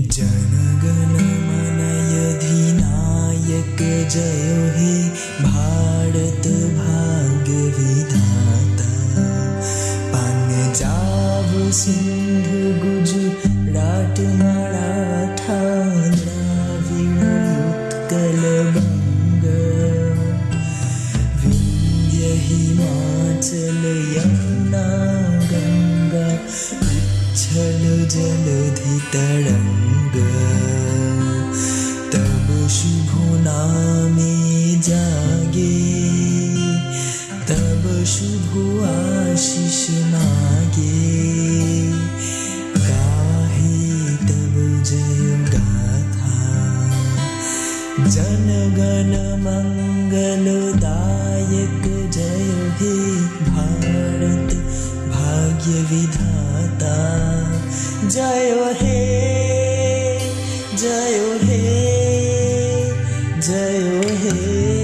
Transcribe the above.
जनगणमनयधिनायक जय हे भारतभागविधाता पञ्जाब सिन्धु सिंह मराठा राट विन्द्य हिमाचल यमुना गङ्गा। उच्छल जलधि तरङ्ग तब शुभ नामे जागे। तब शुभ आशीष मागे। गाहे तब गाथा। जन गण मंगलदायक भाग्य विधाता। जय हे जय हे जय हे।